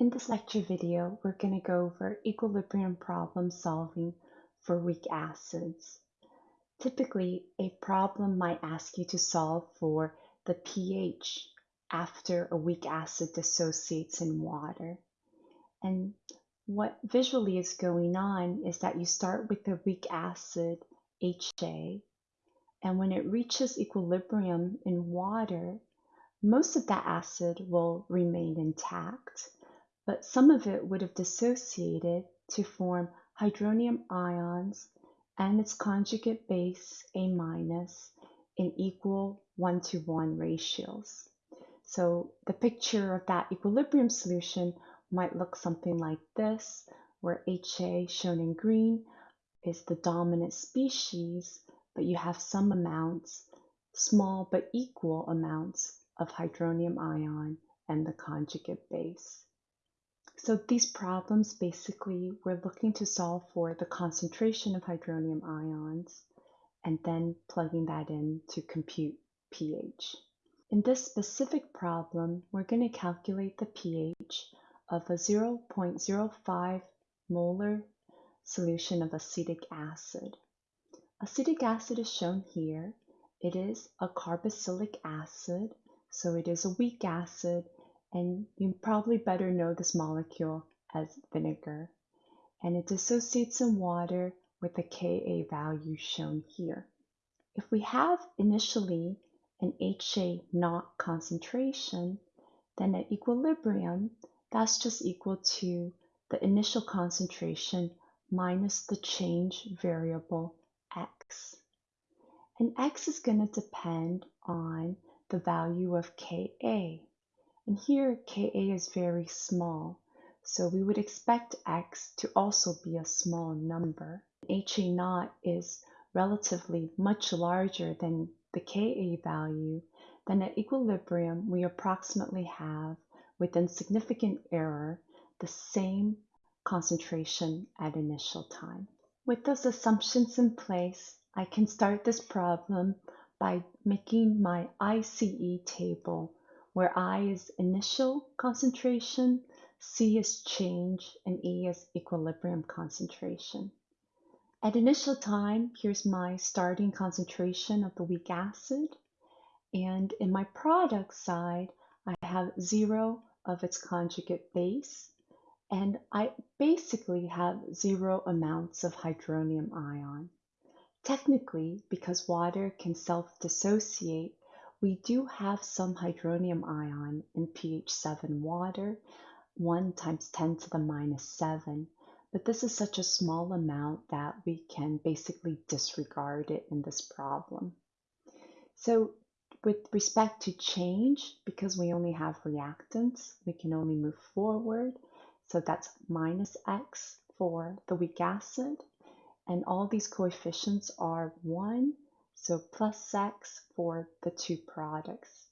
In this lecture video, we're going to go over equilibrium problem solving for weak acids. Typically, a problem might ask you to solve for the pH after a weak acid dissociates in water. And what visually is going on is that you start with the weak acid HA, and when it reaches equilibrium in water, most of that acid will remain intact, but some of it would have dissociated to form hydronium ions and its conjugate base A minus in equal one to one ratios. So the picture of that equilibrium solution might look something like this, where HA shown in green is the dominant species, but you have some amounts, small but equal amounts of hydronium ion and the conjugate base. So these problems basically we're looking to solve for the concentration of hydronium ions and then plugging that in to compute pH. In this specific problem, we're going to calculate the pH of a 0.05 molar solution of acetic acid. Acetic acid is shown here. It is a carboxylic acid so it is a weak acid, and you probably better know this molecule as vinegar. And it dissociates in water with the Ka value shown here. If we have initially an HA naught concentration, then at equilibrium, that's just equal to the initial concentration minus the change variable x. And x is going to depend on the value of Ka. And here Ka is very small, so we would expect x to also be a small number. HA naught is relatively much larger than the Ka value, then at equilibrium we approximately have, within significant error, the same concentration at initial time. With those assumptions in place, I can start this problem by making my ICE table where I is initial concentration, C is change, and E is equilibrium concentration. At initial time, here's my starting concentration of the weak acid. And in my product side, I have zero of its conjugate base. And I basically have zero amounts of hydronium ion. Technically, because water can self-dissociate, we do have some hydronium ion in pH 7 water, 1 times 10 to the minus 7, but this is such a small amount that we can basically disregard it in this problem. So with respect to change, because we only have reactants, we can only move forward. So that's minus x for the weak acid and all these coefficients are 1, so plus x for the two products.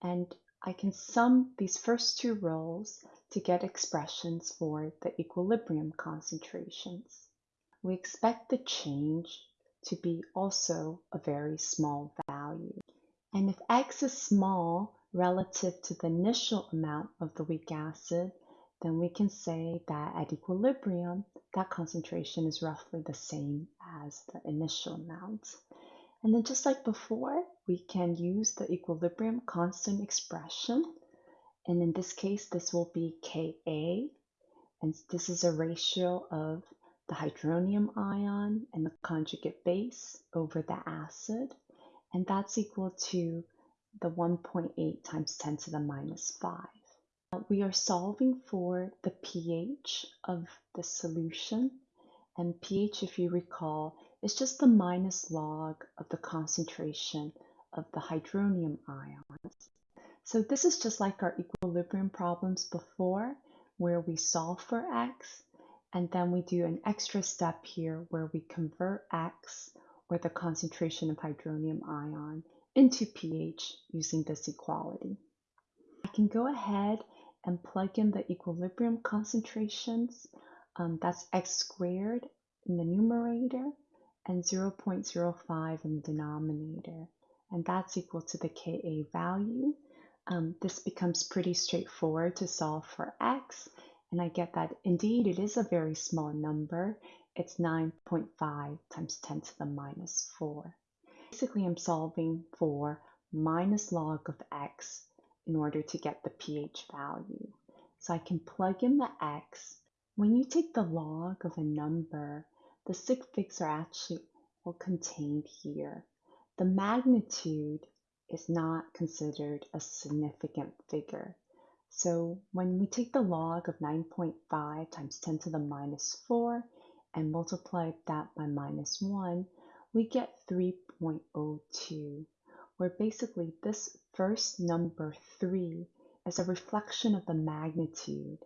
And I can sum these first two rows to get expressions for the equilibrium concentrations. We expect the change to be also a very small value. And if x is small relative to the initial amount of the weak acid, then we can say that at equilibrium, that concentration is roughly the same as the initial amount. And then just like before, we can use the equilibrium constant expression. And in this case, this will be Ka. And this is a ratio of the hydronium ion and the conjugate base over the acid. And that's equal to the 1.8 times 10 to the minus 5. We are solving for the pH of the solution. And pH, if you recall, is just the minus log of the concentration of the hydronium ions. So this is just like our equilibrium problems before, where we solve for x, and then we do an extra step here where we convert x, or the concentration of hydronium ion, into pH using this equality. I can go ahead and plug in the equilibrium concentrations. Um, that's x squared in the numerator and 0.05 in the denominator. And that's equal to the Ka value um, this becomes pretty straightforward to solve for x. And I get that indeed it is a very small number. It's 9.5 times 10 to the minus 4. Basically, I'm solving for minus log of x in order to get the pH value. So I can plug in the x. When you take the log of a number, the sig figs are actually well contained here. The magnitude is not considered a significant figure. So when we take the log of 9.5 times 10 to the minus 4 and multiply that by minus 1, we get 3.02, where basically this first number 3 is a reflection of the magnitude,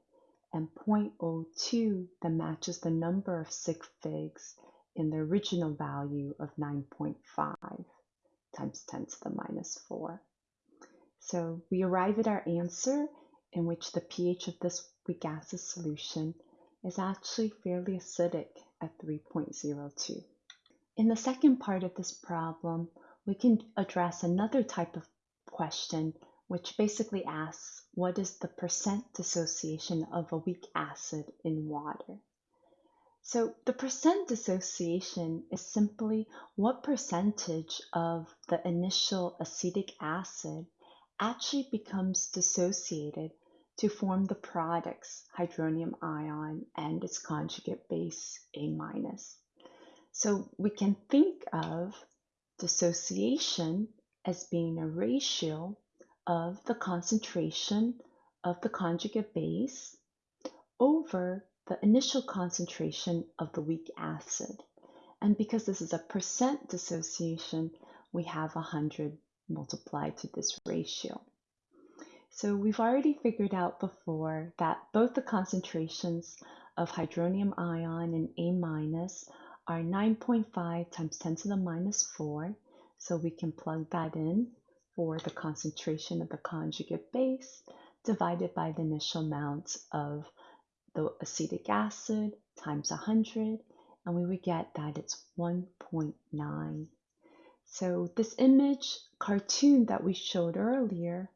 and 0.02 that matches the number of sig figs in the original value of 9.5 times 10 to the minus 4. So we arrive at our answer in which the pH of this weak acid solution is actually fairly acidic at 3.02. In the second part of this problem, we can address another type of question which basically asks what is the percent dissociation of a weak acid in water? So the percent dissociation is simply what percentage of the initial acetic acid actually becomes dissociated to form the products hydronium ion and its conjugate base A minus. So we can think of dissociation as being a ratio of the concentration of the conjugate base over the initial concentration of the weak acid. And because this is a percent dissociation, we have 100 multiplied to this ratio. So we've already figured out before that both the concentrations of hydronium ion and A minus are 9.5 times 10 to the minus 4. So we can plug that in for the concentration of the conjugate base divided by the initial amount of the acetic acid times 100, and we would get that it's 1.9. So this image cartoon that we showed earlier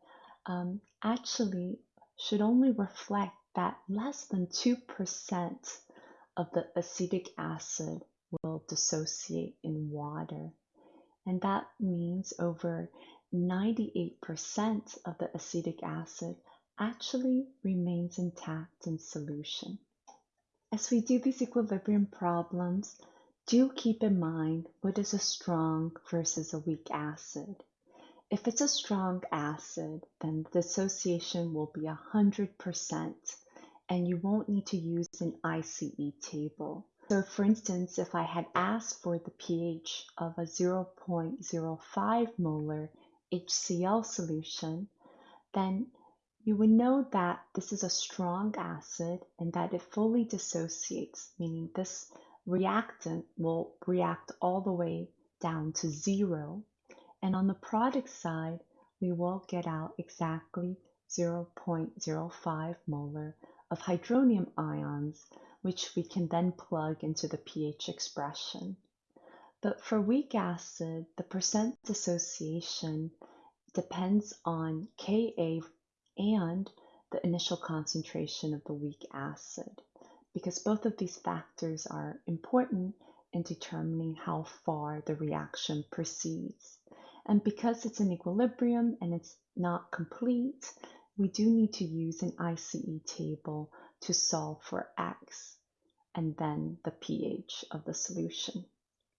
um, actually should only reflect that less than 2% of the acetic acid will dissociate in water. And that means over 98% of the acetic acid actually remains intact in solution. As we do these equilibrium problems, do keep in mind what is a strong versus a weak acid. If it's a strong acid, then the dissociation will be 100% and you won't need to use an ICE table. So for instance, if I had asked for the pH of a 0.05 molar HCl solution, then you would know that this is a strong acid and that it fully dissociates, meaning this reactant will react all the way down to zero. And on the product side, we will get out exactly 0.05 molar of hydronium ions, which we can then plug into the pH expression. But for weak acid, the percent dissociation depends on Ka and the initial concentration of the weak acid, because both of these factors are important in determining how far the reaction proceeds. And because it's an equilibrium and it's not complete, we do need to use an ICE table to solve for X and then the pH of the solution.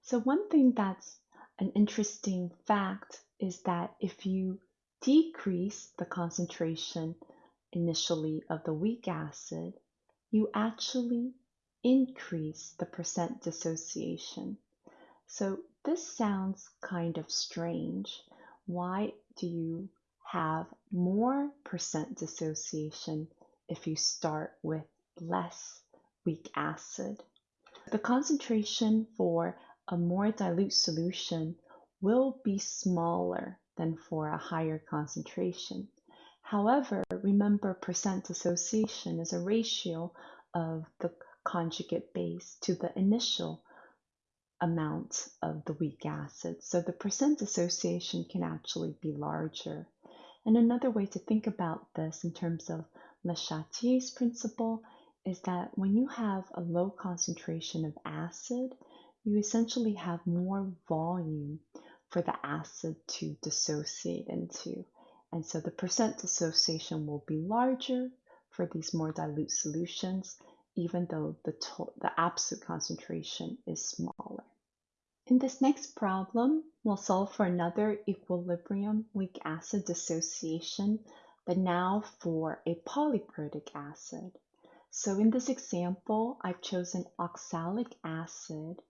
So one thing that's an interesting fact is that if you decrease the concentration initially of the weak acid, you actually increase the percent dissociation. So this sounds kind of strange. Why do you have more percent dissociation if you start with less weak acid? The concentration for a more dilute solution will be smaller than for a higher concentration. However, remember percent dissociation is a ratio of the conjugate base to the initial amount of the weak acid. So the percent dissociation can actually be larger. And another way to think about this in terms of Le Chatelier's principle is that when you have a low concentration of acid, you essentially have more volume for the acid to dissociate into. And so the percent dissociation will be larger for these more dilute solutions, even though the, the absolute concentration is smaller. In this next problem, we'll solve for another equilibrium weak acid dissociation, but now for a polyprotic acid. So in this example, I've chosen oxalic acid,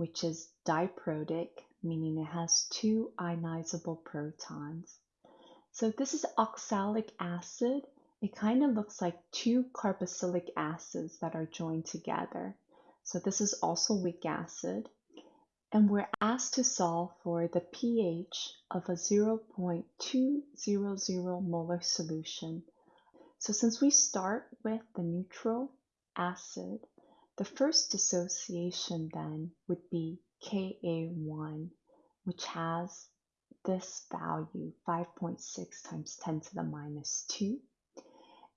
which is diprotic, meaning it has two ionizable protons. So this is oxalic acid. It kind of looks like two carboxylic acids that are joined together. So this is also weak acid. And we're asked to solve for the pH of a 0.200 molar solution so since we start with the neutral acid, the first dissociation then would be Ka1, which has this value, 5.6 times 10 to the minus 2.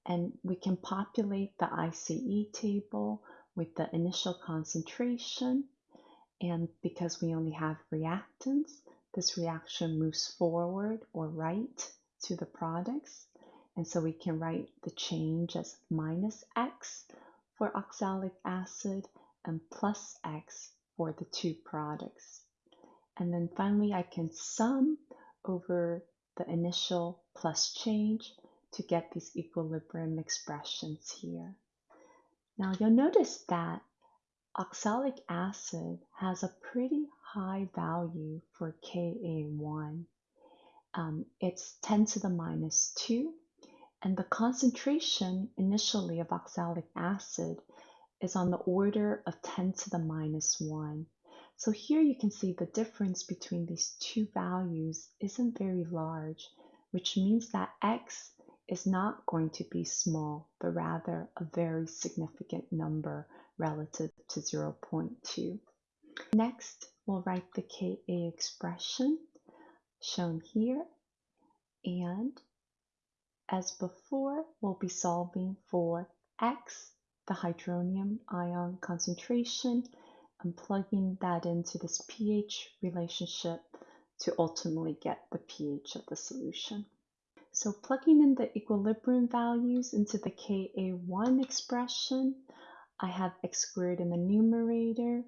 And we can populate the ICE table with the initial concentration. And because we only have reactants, this reaction moves forward or right to the products. And so we can write the change as minus x for oxalic acid and plus x for the two products. And then finally, I can sum over the initial plus change to get these equilibrium expressions here. Now you'll notice that oxalic acid has a pretty high value for Ka1. Um, it's 10 to the minus 2 and the concentration initially of oxalic acid is on the order of 10 to the minus 1. So here you can see the difference between these two values isn't very large, which means that x is not going to be small, but rather a very significant number relative to 0.2. Next, we'll write the Ka expression shown here, and as before, we'll be solving for x, the hydronium ion concentration, and plugging that into this pH relationship to ultimately get the pH of the solution. So plugging in the equilibrium values into the Ka1 expression, I have x squared in the numerator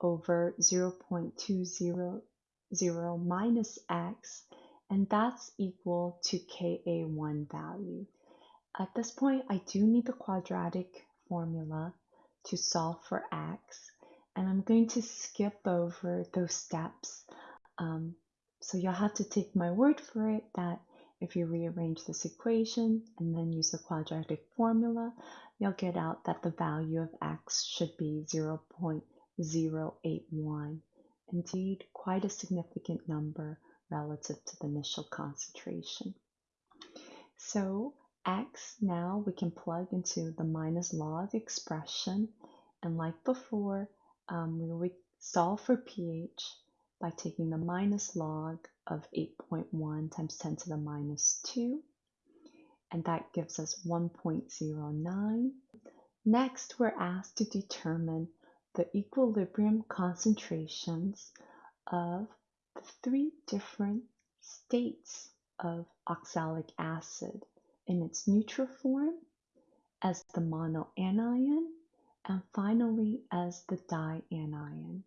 over 0.200 minus x and that's equal to Ka1 value. At this point, I do need the quadratic formula to solve for x, and I'm going to skip over those steps. Um, so you'll have to take my word for it that if you rearrange this equation and then use the quadratic formula, you'll get out that the value of x should be 0.081. Indeed, quite a significant number relative to the initial concentration. So x now we can plug into the minus log expression and like before um, we solve for pH by taking the minus log of 8.1 times 10 to the minus 2 and that gives us 1.09. Next we're asked to determine the equilibrium concentrations of three different states of oxalic acid in its neutral form, as the monoanion, and finally as the dianion.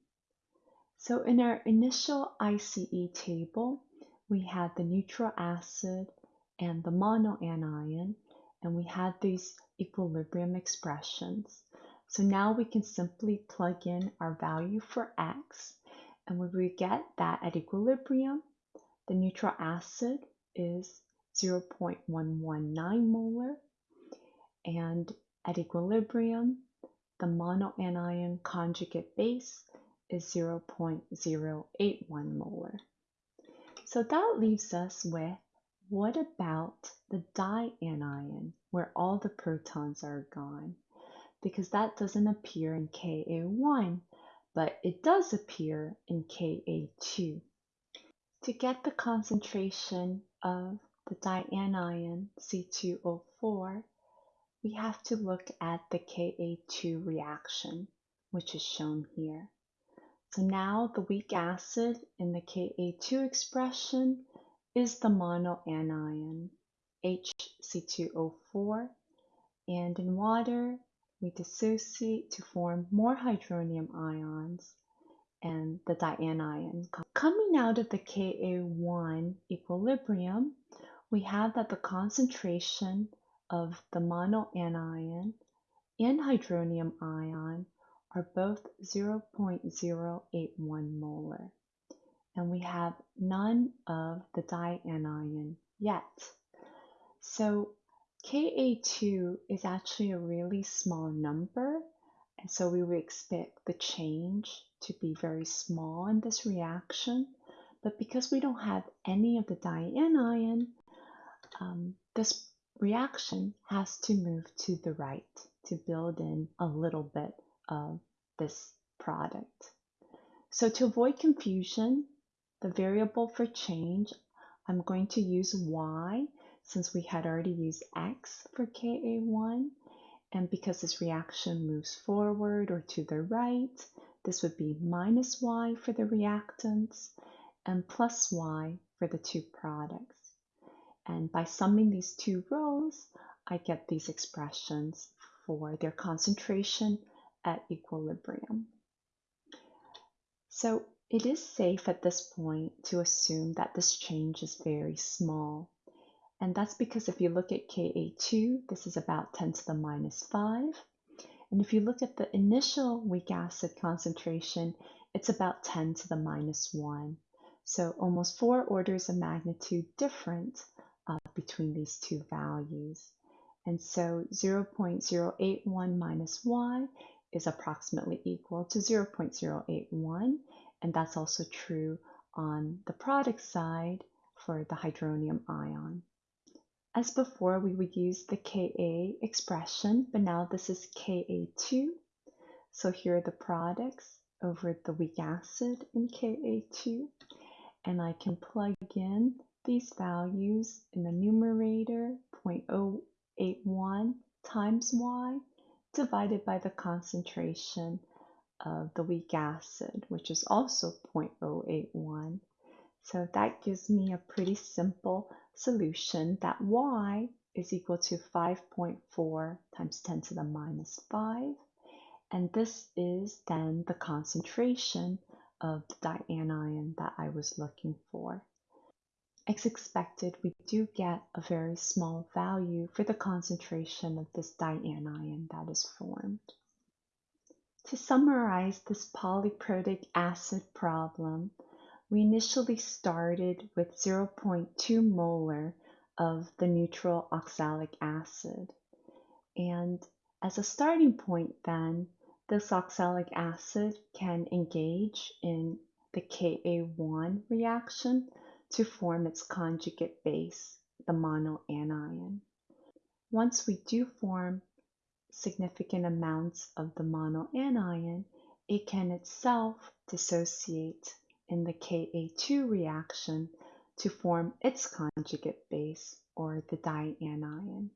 So in our initial ICE table, we had the neutral acid and the monoanion, and we had these equilibrium expressions. So now we can simply plug in our value for x and when we get that at equilibrium, the neutral acid is 0.119 molar, and at equilibrium, the monoanion conjugate base is 0.081 molar. So that leaves us with what about the dianion, where all the protons are gone? Because that doesn't appear in Ka1, but it does appear in Ka2. To get the concentration of the dianion C2O4, we have to look at the Ka2 reaction, which is shown here. So now the weak acid in the Ka2 expression is the monoanion HC2O4 and in water we dissociate to form more hydronium ions and the dianion. Coming out of the Ka1 equilibrium, we have that the concentration of the monoanion and hydronium ion are both 0.081 molar. And we have none of the dianion yet. So Ka2 is actually a really small number. And so we would expect the change to be very small in this reaction. But because we don't have any of the dianion, um, this reaction has to move to the right to build in a little bit of this product. So to avoid confusion, the variable for change, I'm going to use y since we had already used x for Ka1. And because this reaction moves forward or to the right, this would be minus y for the reactants and plus y for the two products. And by summing these two rows, I get these expressions for their concentration at equilibrium. So it is safe at this point to assume that this change is very small. And that's because if you look at Ka2, this is about 10 to the minus 5. And if you look at the initial weak acid concentration, it's about 10 to the minus 1. So almost four orders of magnitude different uh, between these two values. And so 0.081 minus y is approximately equal to 0.081, and that's also true on the product side for the hydronium ion. As before, we would use the Ka expression, but now this is Ka2. So here are the products over the weak acid in Ka2, and I can plug in these values in the numerator 0.081 times y divided by the concentration of the weak acid, which is also 0.081. So that gives me a pretty simple solution that y is equal to 5.4 times 10 to the minus 5. And this is then the concentration of the dianion that I was looking for. As expected, we do get a very small value for the concentration of this dianion that is formed. To summarize this polyprotic acid problem, we initially started with 0.2 molar of the neutral oxalic acid. And as a starting point then, this oxalic acid can engage in the Ka1 reaction to form its conjugate base, the monoanion. Once we do form significant amounts of the monoanion, it can itself dissociate in the Ka2 reaction to form its conjugate base, or the dianion.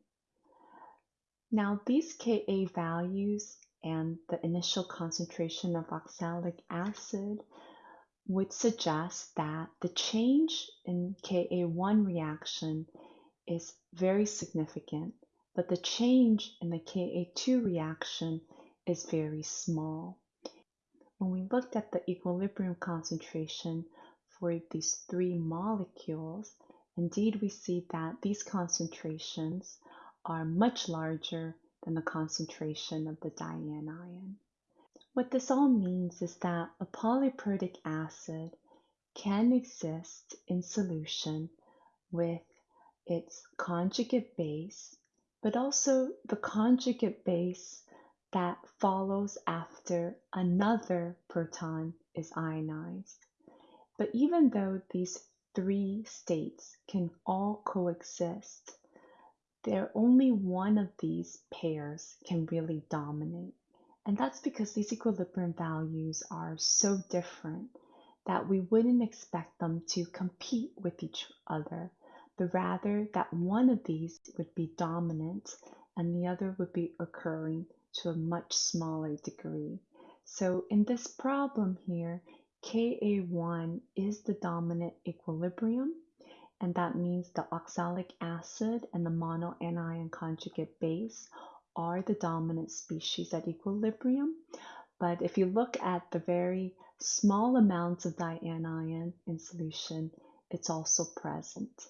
Now, these Ka values and the initial concentration of oxalic acid would suggest that the change in Ka1 reaction is very significant, but the change in the Ka2 reaction is very small. When we looked at the equilibrium concentration for these three molecules, indeed we see that these concentrations are much larger than the concentration of the dianion. What this all means is that a polyprotic acid can exist in solution with its conjugate base, but also the conjugate base that follows after another proton is ionized. But even though these three states can all coexist, there only one of these pairs can really dominate. And that's because these equilibrium values are so different that we wouldn't expect them to compete with each other, but rather that one of these would be dominant and the other would be occurring to a much smaller degree. So in this problem here, Ka1 is the dominant equilibrium, and that means the oxalic acid and the monoanion conjugate base are the dominant species at equilibrium. But if you look at the very small amounts of dianion in solution, it's also present.